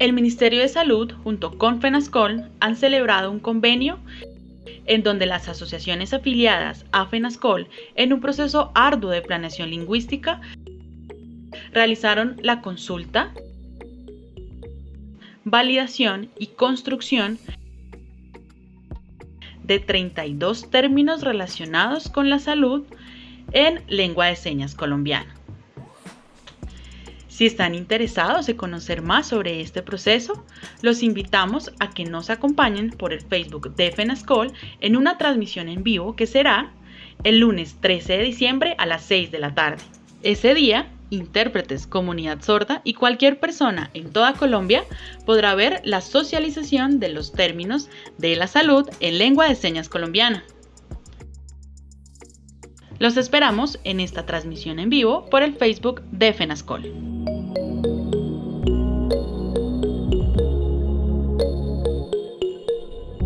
El Ministerio de Salud junto con FENASCOL han celebrado un convenio en donde las asociaciones afiliadas a FENASCOL, en un proceso arduo de planeación lingüística, realizaron la consulta, validación y construcción de 32 términos relacionados con la salud en lengua de señas colombiana. Si están interesados en conocer más sobre este proceso, los invitamos a que nos acompañen por el Facebook de FENASCOL en una transmisión en vivo que será el lunes 13 de diciembre a las 6 de la tarde. Ese día, intérpretes, comunidad sorda y cualquier persona en toda Colombia podrá ver la socialización de los términos de la salud en lengua de señas colombiana. Los esperamos en esta transmisión en vivo por el Facebook de FENASCOL.